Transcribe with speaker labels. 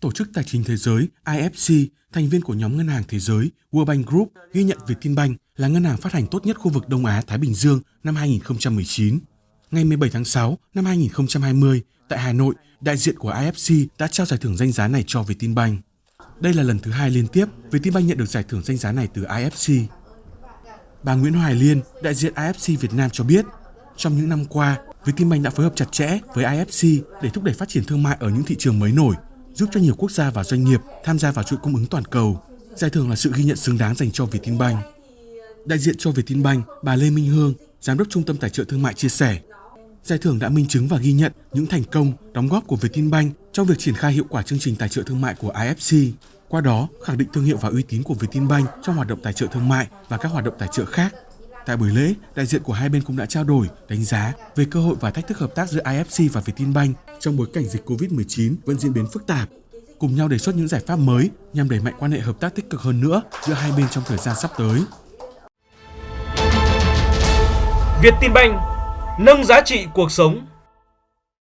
Speaker 1: Tổ chức Tài chính Thế giới IFC, thành viên của nhóm ngân hàng thế giới World Bank Group, ghi nhận Vietinbank là ngân hàng phát hành tốt nhất khu vực Đông Á Thái Bình Dương năm 2019. Ngày 17 tháng 6 năm 2020, tại Hà Nội, đại diện của IFC đã trao giải thưởng danh giá này cho Vietinbank. Đây là lần thứ hai liên tiếp Vietinbank nhận được giải thưởng danh giá này từ IFC. Bà Nguyễn Hoài Liên, đại diện IFC Việt Nam cho biết, trong những năm qua, Vietinbank đã phối hợp chặt chẽ với IFC để thúc đẩy phát triển thương mại ở những thị trường mới nổi, giúp cho nhiều quốc gia và doanh nghiệp tham gia vào chuỗi cung ứng toàn cầu. Giải thưởng là sự ghi nhận xứng đáng dành cho Vietinbank. Đại diện cho Vietinbank, bà Lê Minh Hương, Giám đốc Trung tâm Tài trợ Thương mại chia sẻ, Giải thưởng đã minh chứng và ghi nhận những thành công, đóng góp của Vietinbank trong việc triển khai hiệu quả chương trình tài trợ thương mại của IFC. Qua đó, khẳng định thương hiệu và uy tín của Vietinbank trong hoạt động tài trợ thương mại và các hoạt động tài trợ khác. Tại buổi lễ, đại diện của hai bên cũng đã trao đổi, đánh giá về cơ hội và thách thức hợp tác giữa IFC và Vietinbank trong bối cảnh dịch Covid-19 vẫn diễn biến phức tạp, cùng nhau đề xuất những giải pháp mới nhằm đẩy mạnh quan hệ hợp tác tích cực hơn nữa giữa hai bên trong thời gian sắp tới.
Speaker 2: Vietinbank nâng giá trị cuộc sống